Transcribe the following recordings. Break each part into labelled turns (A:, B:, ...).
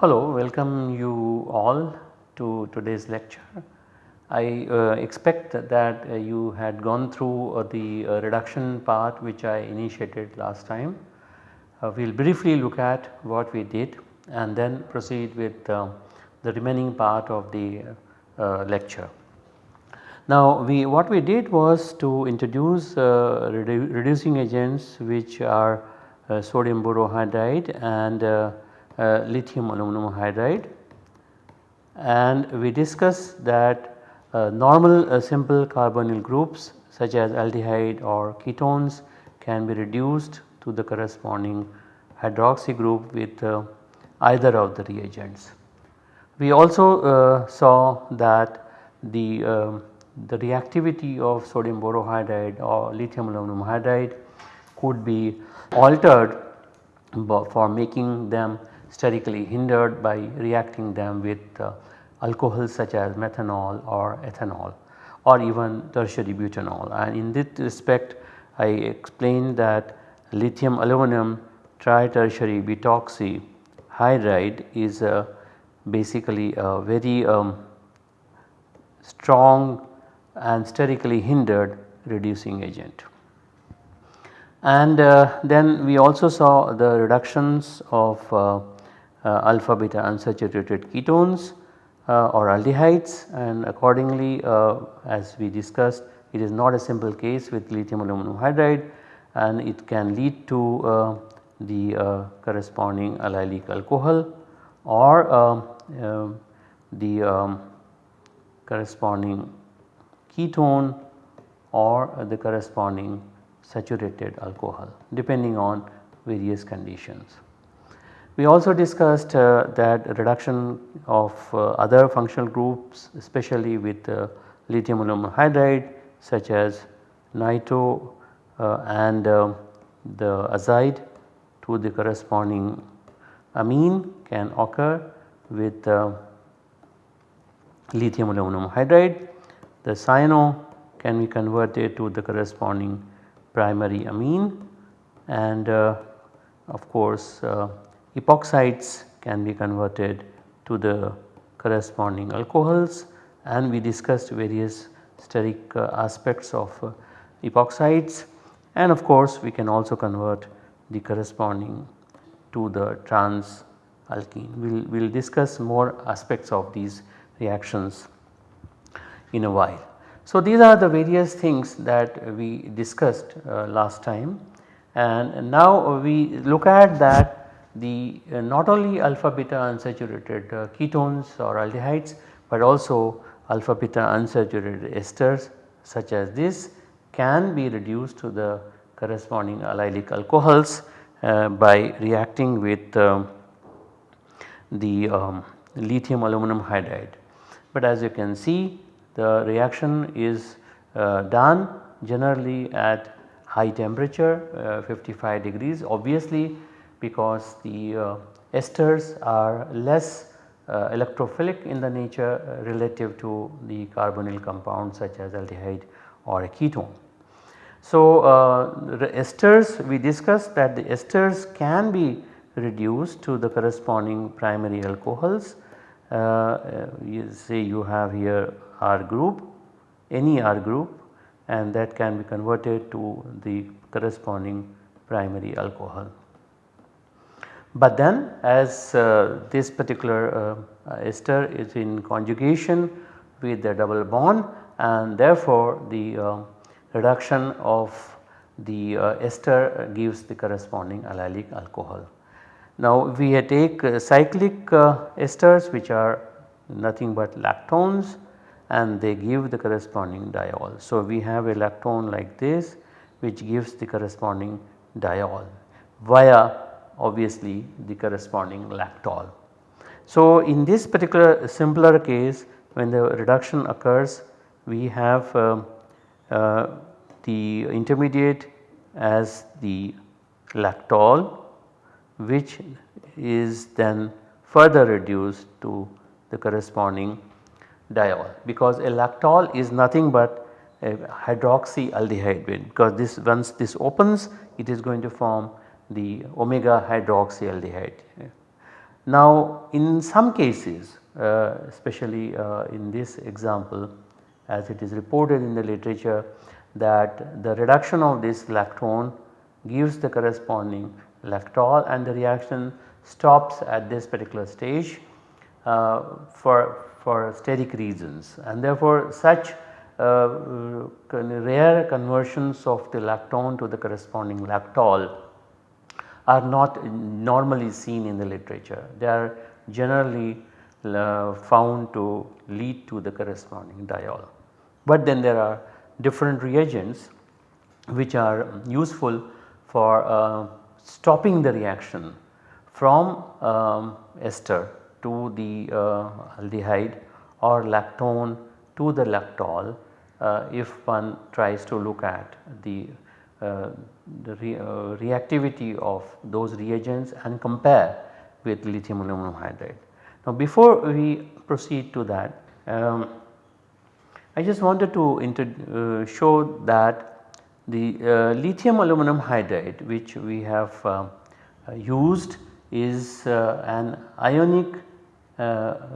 A: Hello, welcome you all to today's lecture. I uh, expect that uh, you had gone through uh, the uh, reduction part which I initiated last time. Uh, we will briefly look at what we did and then proceed with uh, the remaining part of the lecture. Now we what we did was to introduce redu reducing agents which are sodium borohydride and lithium aluminum hydride and we discussed that uh, normal uh, simple carbonyl groups such as aldehyde or ketones can be reduced to the corresponding hydroxy group with uh, either of the reagents. We also uh, saw that the, um, the reactivity of sodium borohydride or lithium aluminum hydride could be altered for making them sterically hindered by reacting them with uh, alcohols such as methanol or ethanol or even tertiary butanol and in this respect I explained that lithium aluminum tritertiary butoxy hydride is a basically a very um, strong and sterically hindered reducing agent. And uh, then we also saw the reductions of uh, uh, alpha beta unsaturated ketones uh, or aldehydes and accordingly uh, as we discussed it is not a simple case with lithium aluminum hydride and it can lead to uh, the corresponding allylic alcohol or um, um, the um, corresponding ketone or the corresponding saturated alcohol depending on various conditions. We also discussed uh, that reduction of uh, other functional groups especially with uh, lithium aluminum hydride such as nitro uh, and uh, the azide to the corresponding amine can occur with uh, lithium aluminum hydride. The cyano can be converted to the corresponding primary amine and of course epoxides can be converted to the corresponding alcohols and we discussed various steric uh, aspects of uh, epoxides and of course we can also convert the corresponding to the trans alkene. We will we'll discuss more aspects of these reactions in a while. So these are the various things that we discussed uh, last time and now we look at that the uh, not only alpha beta unsaturated uh, ketones or aldehydes but also alpha beta unsaturated esters such as this can be reduced to the corresponding allylic alcohols uh, by reacting with um, the um, lithium aluminum hydride. But as you can see the reaction is uh, done generally at high temperature uh, 55 degrees obviously because the uh, esters are less uh, electrophilic in the nature uh, relative to the carbonyl compounds such as aldehyde or a ketone. So, uh, esters we discussed that the esters can be reduced to the corresponding primary alcohols. Uh, uh, you say you have here R group, any R group and that can be converted to the corresponding primary alcohol. But then as uh, this particular uh, ester is in conjugation with the double bond and therefore the uh, reduction of the uh, ester gives the corresponding allylic alcohol. Now we take uh, cyclic esters which are nothing but lactones and they give the corresponding diol. So we have a lactone like this which gives the corresponding diol via obviously the corresponding lactol. So in this particular simpler case when the reduction occurs we have uh, uh, the intermediate as the lactol which is then further reduced to the corresponding diol because a lactol is nothing but a hydroxyaldehyde because this once this opens it is going to form the omega hydroxyaldehyde. Now in some cases uh, especially uh, in this example as it is reported in the literature that the reduction of this lactone gives the corresponding lactol and the reaction stops at this particular stage uh, for, for steric reasons and therefore such uh, rare conversions of the lactone to the corresponding lactol are not normally seen in the literature. They are generally uh, found to lead to the corresponding diol. But then there are different reagents which are useful for uh, stopping the reaction from um, ester to the uh, aldehyde or lactone to the lactol uh, if one tries to look at the, uh, the re, uh, reactivity of those reagents and compare with lithium aluminum hydride. Now before we proceed to that um, I just wanted to uh, show that the uh, lithium aluminum hydride which we have uh, used is an ionic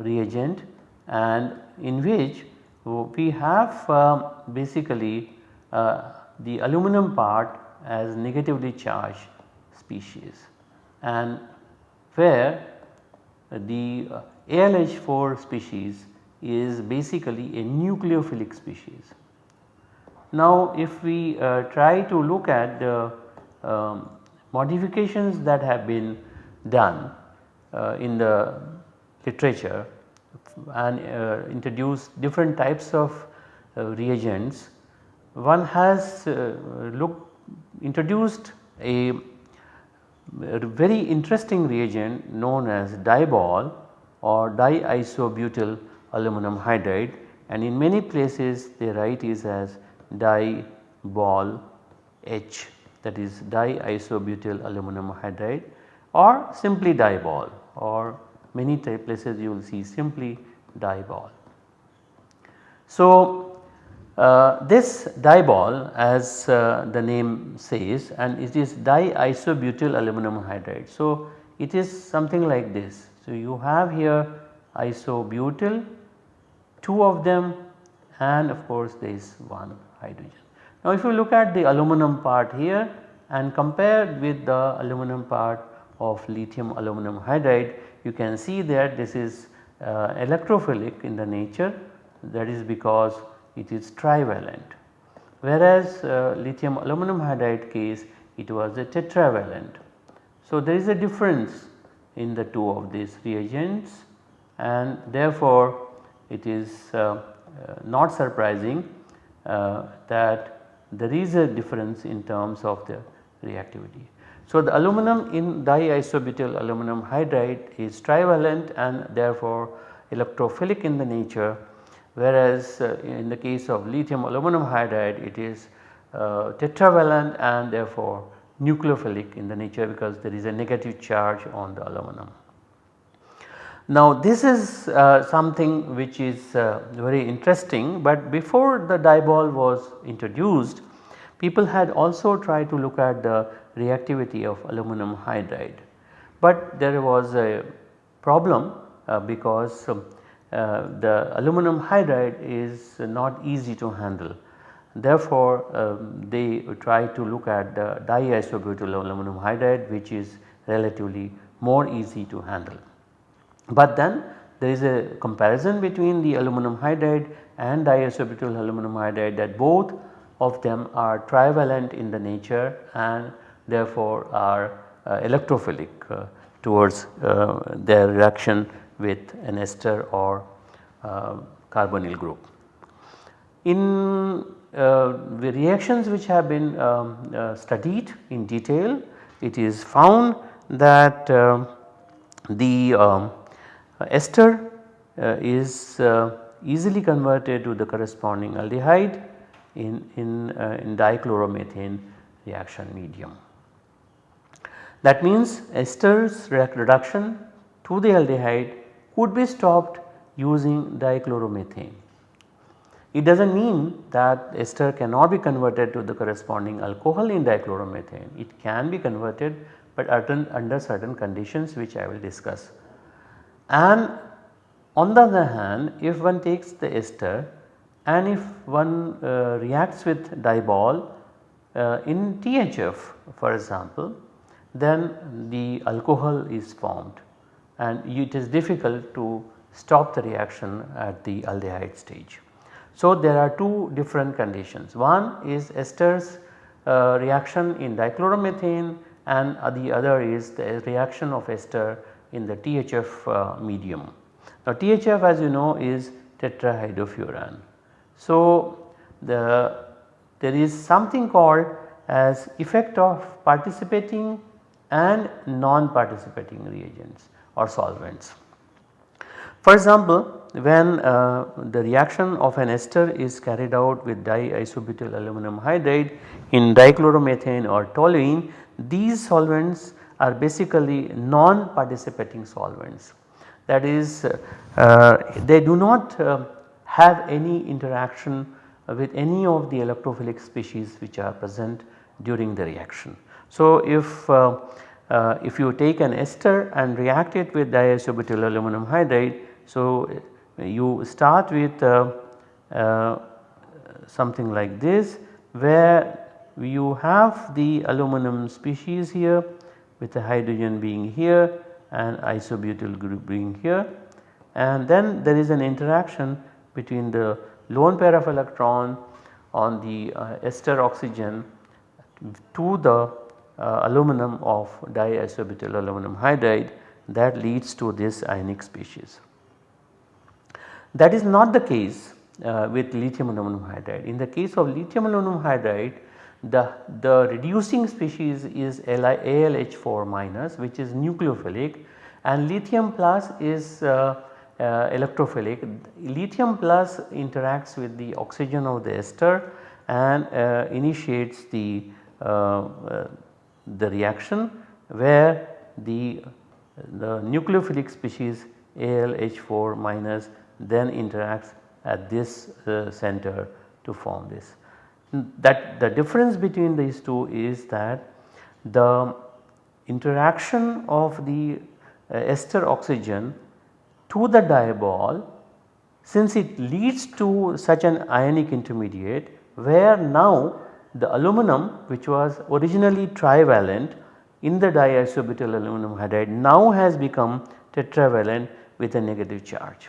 A: reagent and in which we have basically the aluminum part as negatively charged species and where the ALH4 species is basically a nucleophilic species. Now if we uh, try to look at the um, modifications that have been done uh, in the literature and uh, introduce different types of uh, reagents, one has uh, introduced a, a very interesting reagent known as DIBAL or diisobutyl aluminum hydride and in many places they write is as DIBAL H that is diisobutyl aluminum hydride or simply DIBAL or many places you will see simply DIBAL. So, uh, this DIBAL as uh, the name says and it is diisobutyl aluminum hydride. So, it is something like this. So, you have here isobutyl two of them and of course there is one hydrogen. Now if you look at the aluminum part here and compare with the aluminum part of lithium aluminum hydride you can see that this is uh, electrophilic in the nature that is because it is trivalent whereas uh, lithium aluminum hydride case it was a tetravalent. So there is a difference in the two of these reagents and therefore it is uh, uh, not surprising uh, that there is a difference in terms of the reactivity. So, the aluminum in diisobutyl aluminum hydride is trivalent and therefore electrophilic in the nature whereas uh, in the case of lithium aluminum hydride it is uh, tetravalent and therefore nucleophilic in the nature because there is a negative charge on the aluminum. Now this is uh, something which is uh, very interesting but before the DIBAL was introduced people had also tried to look at the reactivity of aluminum hydride. But there was a problem uh, because uh, the aluminum hydride is not easy to handle. Therefore, um, they try to look at the diisobutyl aluminum hydride which is relatively more easy to handle. But then there is a comparison between the aluminum hydride and diisobutyl aluminum hydride that both of them are trivalent in the nature and therefore are uh, electrophilic uh, towards uh, their reaction with an ester or uh, carbonyl group. In uh, the reactions which have been um, uh, studied in detail it is found that the um, ester uh, is uh, easily converted to the corresponding aldehyde in, in, in dichloromethane reaction medium. That means esters reduction to the aldehyde could be stopped using dichloromethane. It does not mean that ester cannot be converted to the corresponding alcohol in dichloromethane. It can be converted but under certain conditions which I will discuss. And on the other hand if one takes the ester and if one uh, reacts with DIBAL uh, in THF for example then the alcohol is formed and it is difficult to stop the reaction at the aldehyde stage. So, there are two different conditions one is esters uh, reaction in dichloromethane and the other is the reaction of ester in the THF uh, medium. Now THF as you know is tetrahydrofuran. So the there is something called as effect of participating and non-participating reagents or solvents. For example, when uh, the reaction of an ester is carried out with diisobutyl aluminum hydride in dichloromethane or toluene, these solvents are basically non-participating solvents. That is uh, they do not uh, have any interaction with any of the electrophilic species which are present during the reaction. So, if uh, uh, if you take an ester and react it with diisobutyl aluminum hydride so, you start with uh, uh, something like this where you have the aluminum species here with the hydrogen being here and isobutyl group being here and then there is an interaction between the lone pair of electron on the uh, ester oxygen to the uh, aluminum of diisobutyl aluminum hydride that leads to this ionic species. That is not the case uh, with lithium aluminum hydride. In the case of lithium aluminum hydride the, the reducing species is ALH4 minus which is nucleophilic and lithium plus is uh, uh, electrophilic. Lithium plus interacts with the oxygen of the ester and uh, initiates the, uh, uh, the reaction where the, the nucleophilic species ALH4 minus then interacts at this uh, center to form this. That the difference between these two is that the interaction of the uh, ester oxygen to the DIBAL since it leads to such an ionic intermediate where now the aluminum which was originally trivalent in the diisobutyl aluminum hydride now has become tetravalent with a negative charge.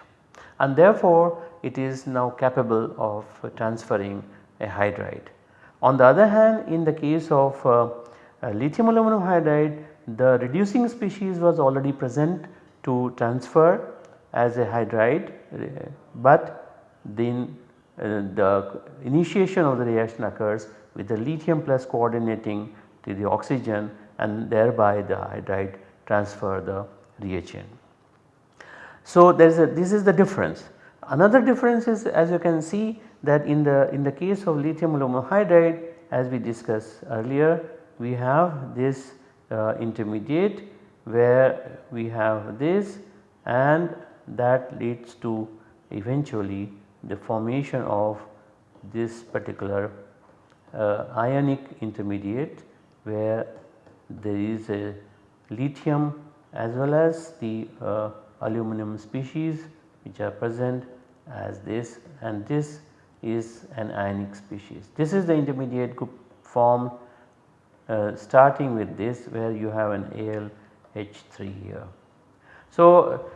A: And therefore it is now capable of transferring a hydride. On the other hand in the case of uh, uh, lithium aluminum hydride the reducing species was already present to transfer as a hydride uh, but then uh, the initiation of the reaction occurs with the lithium plus coordinating to the oxygen and thereby the hydride transfer the reagent. So, there is a this is the difference. Another difference is as you can see that in the in the case of lithium aluminum hydride as we discussed earlier we have this uh, intermediate where we have this and that leads to eventually the formation of this particular uh, ionic intermediate where there is a lithium as well as the uh, aluminum species which are present as this and this is an ionic species. This is the intermediate group formed uh, starting with this where you have an ALH3 here. So,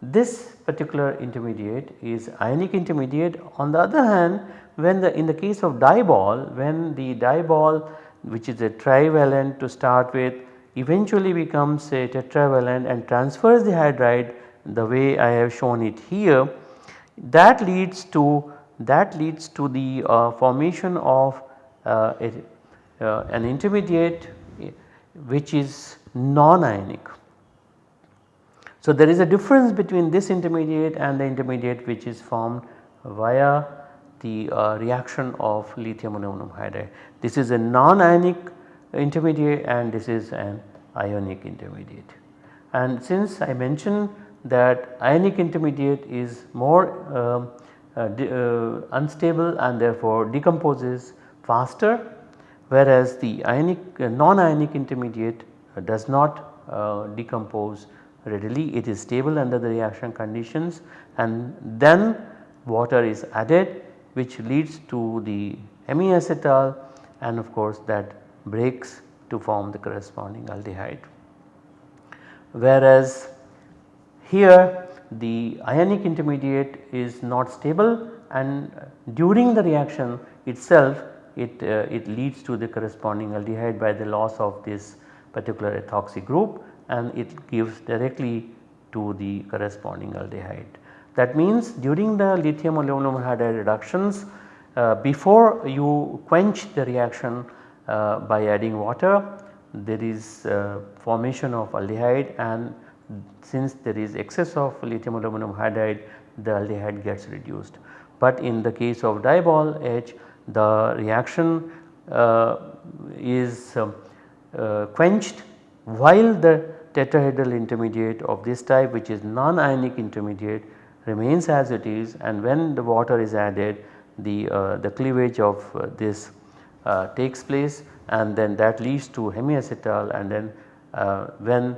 A: this particular intermediate is ionic intermediate on the other hand when the in the case of DIBAL when the DIBAL which is a trivalent to start with eventually becomes a tetravalent and transfers the hydride the way I have shown it here that leads to that leads to the uh, formation of uh, a, uh, an intermediate which is non-ionic. So, there is a difference between this intermediate and the intermediate which is formed via the uh, reaction of lithium aluminum hydride. This is a non-ionic intermediate and this is an ionic intermediate. And since I mentioned that ionic intermediate is more um, unstable and therefore decomposes faster whereas the ionic uh, non-ionic intermediate uh, does not uh, decompose readily it is stable under the reaction conditions and then water is added which leads to the hemiacetal and of course that breaks to form the corresponding aldehyde. Whereas here the ionic intermediate is not stable and during the reaction itself it, uh, it leads to the corresponding aldehyde by the loss of this particular ethoxy group and it gives directly to the corresponding aldehyde. That means during the lithium aluminum hydride reductions uh, before you quench the reaction uh, by adding water there is uh, formation of aldehyde and since there is excess of lithium aluminum hydride the aldehyde gets reduced. But in the case of DIBAL H the reaction uh, is uh, uh, quenched while the tetrahedral intermediate of this type which is non-ionic intermediate remains as it is. And when the water is added the, uh, the cleavage of uh, this uh, takes place. And then that leads to hemiacetal. And then when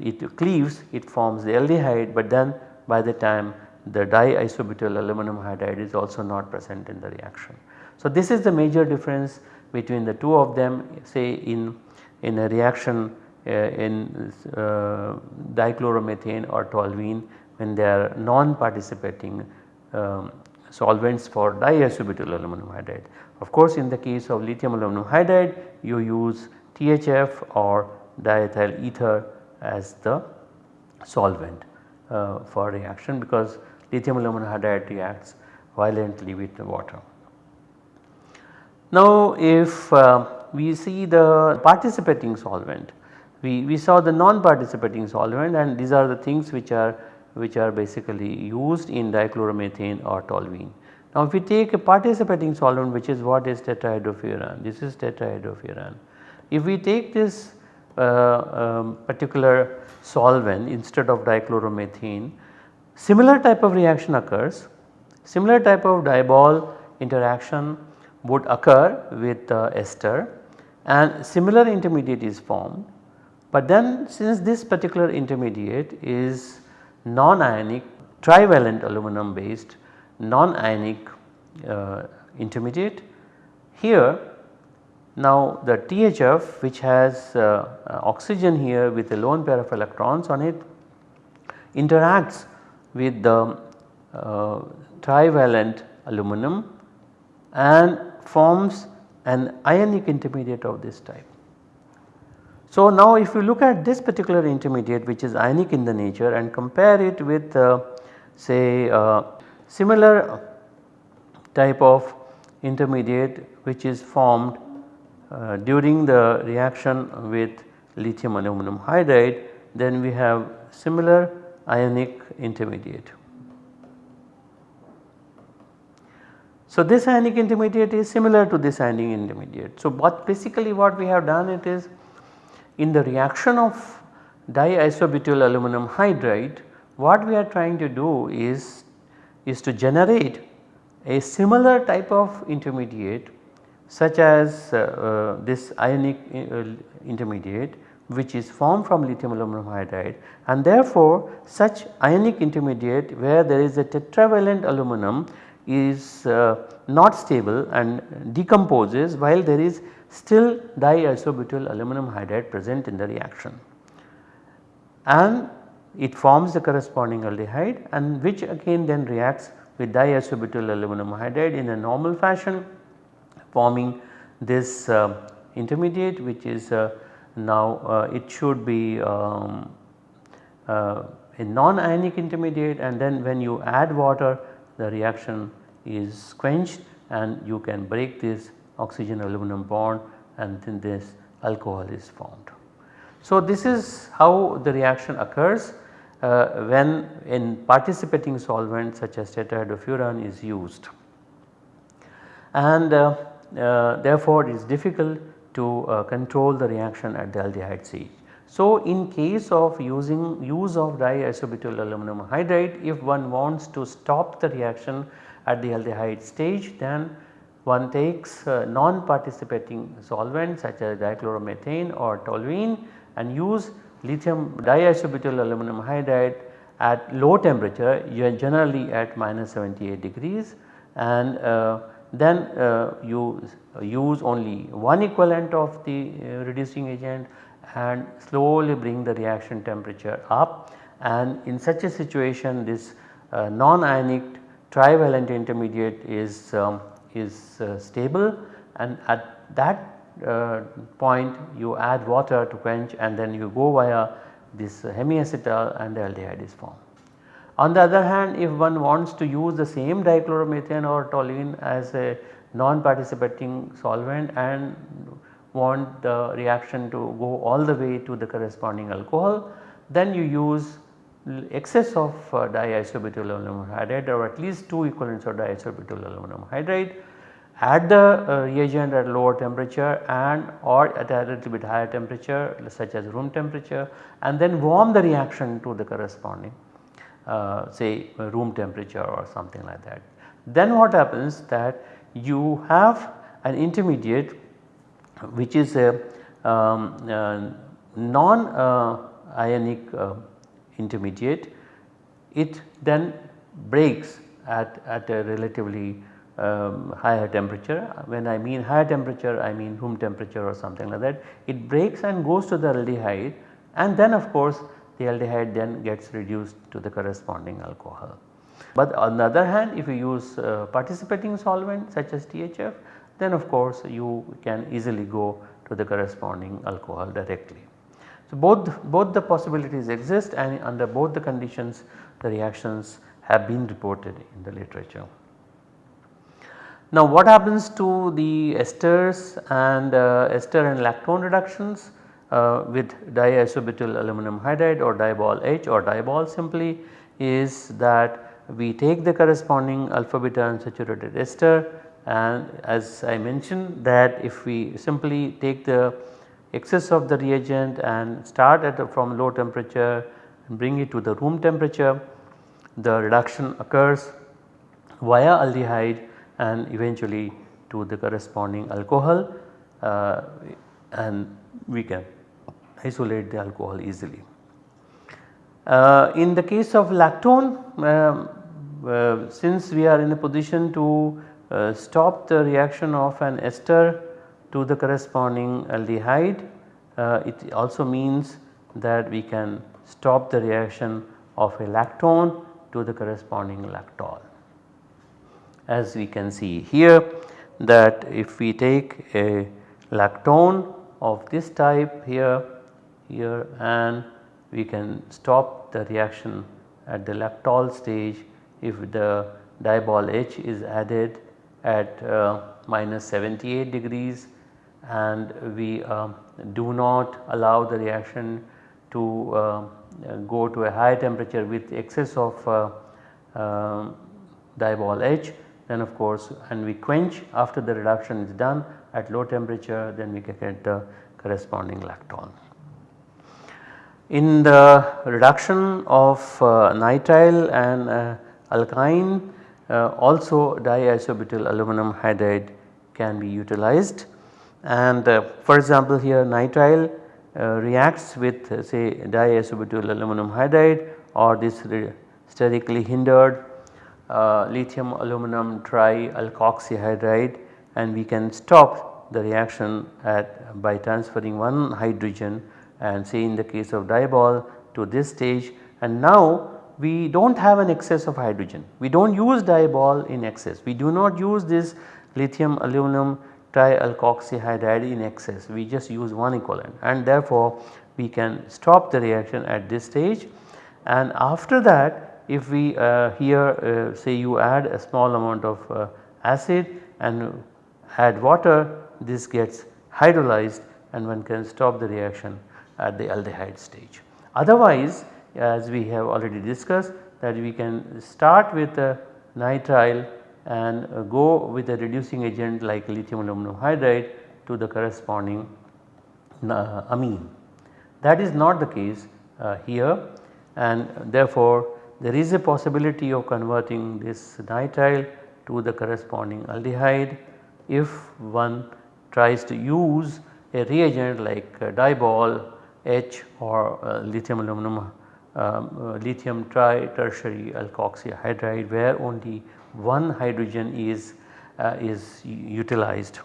A: it cleaves it forms the aldehyde but then by the time the diisobutyl aluminum hydride is also not present in the reaction. So, this is the major difference between the two of them say in, in a reaction uh, in uh, dichloromethane or toluene when they are non-participating um, solvents for diisobutyl aluminum hydride. Of course, in the case of lithium aluminum hydride you use THF or diethyl ether as the solvent uh, for reaction because lithium aluminum hydride reacts violently with the water. Now if uh, we see the participating solvent, we, we saw the non-participating solvent and these are the things which are which are basically used in dichloromethane or toluene. Now if we take a participating solvent which is what is tetrahydrofuran, this is tetrahydrofuran. If we take this um, particular solvent instead of dichloromethane, similar type of reaction occurs, similar type of DIBAL interaction would occur with uh, ester and similar intermediate is formed. But then since this particular intermediate is non-ionic trivalent aluminum based non-ionic uh, intermediate here now the THF which has uh, uh, oxygen here with a lone pair of electrons on it interacts with the uh, trivalent aluminum and forms an ionic intermediate of this type. So now if you look at this particular intermediate which is ionic in the nature and compare it with uh, say uh, similar type of intermediate which is formed uh, during the reaction with lithium aluminum hydride then we have similar ionic intermediate. So, this ionic intermediate is similar to this ionic intermediate. So, what basically what we have done it is in the reaction of diisobutyl aluminum hydride what we are trying to do is, is to generate a similar type of intermediate such as uh, uh, this ionic uh, intermediate which is formed from lithium aluminum hydride and therefore such ionic intermediate where there is a tetravalent aluminum is uh, not stable and decomposes while there is still diisobutyl aluminum hydride present in the reaction. And it forms the corresponding aldehyde and which again then reacts with diisobutyl aluminum hydride in a normal fashion forming this uh, intermediate which is uh, now uh, it should be um, a non-ionic intermediate and then when you add water the reaction is quenched and you can break this oxygen aluminum bond and then this alcohol is formed. So, this is how the reaction occurs uh, when in participating solvent such as tetrahydrofuran is used. And uh, therefore, it is difficult to uh, control the reaction at the aldehyde stage. So, in case of using use of diisobutyl aluminum hydride if one wants to stop the reaction at the aldehyde stage then one takes uh, non-participating solvent such as dichloromethane or toluene and use lithium diisobutyl aluminum hydride at low temperature generally at minus 78 degrees and uh, then uh, you use only one equivalent of the uh, reducing agent and slowly bring the reaction temperature up and in such a situation this uh, non-ionic trivalent intermediate is, um, is uh, stable and at that uh, point you add water to quench and then you go via this hemiacetal and the aldehyde is formed. On the other hand if one wants to use the same dichloromethane or toluene as a non-participating solvent and want the reaction to go all the way to the corresponding alcohol then you use excess of uh, diisobutyl aluminum hydride or at least 2 equivalents of diisobutyl aluminum hydride add the uh, reagent at lower temperature and or at a little bit higher temperature such as room temperature and then warm the reaction to the corresponding uh, say room temperature or something like that. Then what happens that you have an intermediate which is a um, uh, non uh, ionic uh, intermediate it then breaks at, at a relatively um, higher temperature. When I mean higher temperature I mean room temperature or something like that. It breaks and goes to the aldehyde and then of course the aldehyde then gets reduced to the corresponding alcohol. But on the other hand if you use uh, participating solvent such as THF then of course you can easily go to the corresponding alcohol directly. So both, both the possibilities exist and under both the conditions the reactions have been reported in the literature. Now what happens to the esters and uh, ester and lactone reductions uh, with diisobutyl aluminum hydride or DIBAL H or DIBAL simply is that we take the corresponding alpha beta unsaturated ester. And as I mentioned that if we simply take the excess of the reagent and start at from low temperature and bring it to the room temperature the reduction occurs via aldehyde and eventually to the corresponding alcohol uh, and we can isolate the alcohol easily. Uh, in the case of lactone um, uh, since we are in a position to uh, stop the reaction of an ester to the corresponding aldehyde. Uh, it also means that we can stop the reaction of a lactone to the corresponding lactol. As we can see here that if we take a lactone of this type here, here and we can stop the reaction at the lactol stage if the DIBAL H is added at uh, minus 78 degrees and we uh, do not allow the reaction to uh, go to a high temperature with excess of uh, um, DIBAL H then of course and we quench after the reduction is done at low temperature then we can get the corresponding lactone. In the reduction of uh, nitrile and uh, alkyne uh, also diisobutyl aluminum hydride can be utilized. And uh, for example here nitrile uh, reacts with uh, say diisobutyl aluminum hydride or this sterically hindered lithium aluminum trialkoxyhydride and we can stop the reaction at by transferring one hydrogen and say in the case of DIBAL to this stage and now we do not have an excess of hydrogen. We do not use DIBAL in excess. We do not use this lithium aluminum trialkoxyhydride in excess. We just use one equivalent and therefore we can stop the reaction at this stage and after that if we uh, here uh, say you add a small amount of uh, acid and add water this gets hydrolyzed and one can stop the reaction at the aldehyde stage. Otherwise as we have already discussed that we can start with a nitrile and go with a reducing agent like lithium aluminum hydride to the corresponding uh, amine. That is not the case uh, here and therefore there is a possibility of converting this nitrile to the corresponding aldehyde if one tries to use a reagent like DIBAL H or uh, lithium aluminum um, uh, lithium tri tertiary alkoxyhydride where only one hydrogen is, uh, is utilized.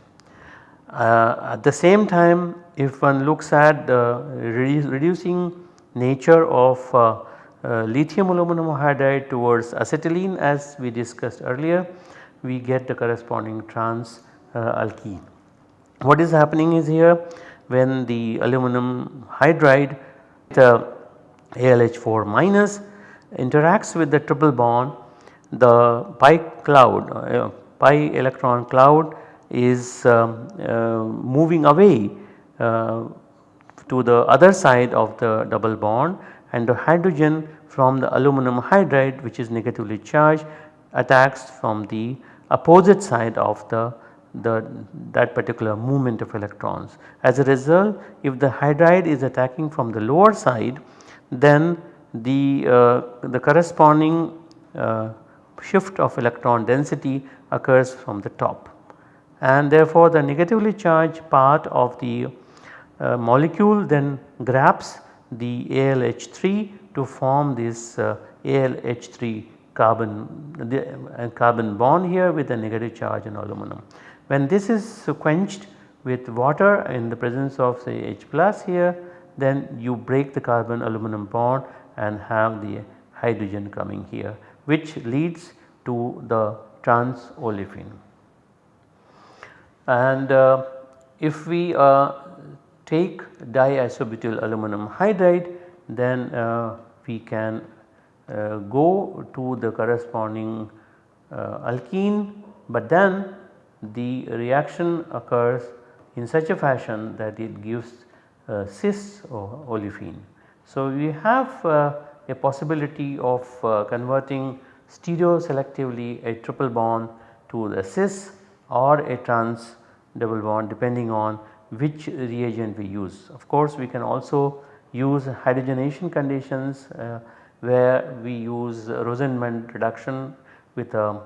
A: Uh, at the same time if one looks at the redu reducing nature of uh, lithium aluminum hydride towards acetylene as we discussed earlier we get the corresponding trans uh, alkene. What is happening is here when the aluminum hydride the ALH4 minus interacts with the triple bond the pi cloud uh, pi electron cloud is um, uh, moving away uh, to the other side of the double bond and the hydrogen from the aluminum hydride which is negatively charged attacks from the opposite side of the, the that particular movement of electrons. As a result if the hydride is attacking from the lower side then the, uh, the corresponding uh, shift of electron density occurs from the top and therefore the negatively charged part of the uh, molecule then grabs the ALH3 to form this uh, ALH3 carbon the, uh, carbon bond here with a negative charge in aluminum. When this is quenched with water in the presence of say H plus here then you break the carbon aluminum bond and have the hydrogen coming here which leads to the trans olefin. And uh, if we uh, take diisobutyl aluminum hydride then uh, we can uh, go to the corresponding uh, alkene but then the reaction occurs in such a fashion that it gives uh, cis or olefin. So, we have uh, a possibility of uh, converting stereo selectively a triple bond to the cis or a trans double bond depending on which reagent we use. Of course, we can also use hydrogenation conditions uh, where we use Rosenmund reduction with a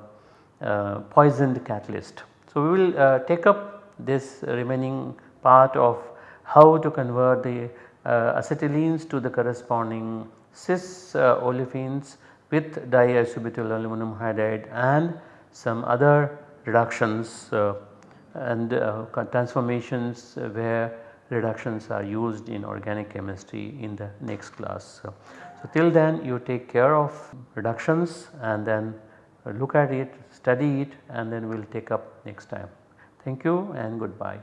A: uh, poisoned catalyst. So, we will uh, take up this remaining part of how to convert the uh, acetylenes to the corresponding cis uh, olefins with diisobutyl aluminum hydride and some other reductions uh, and transformations where reductions are used in organic chemistry in the next class. So, so till then you take care of reductions and then look at it, study it and then we will take up next time. Thank you and goodbye.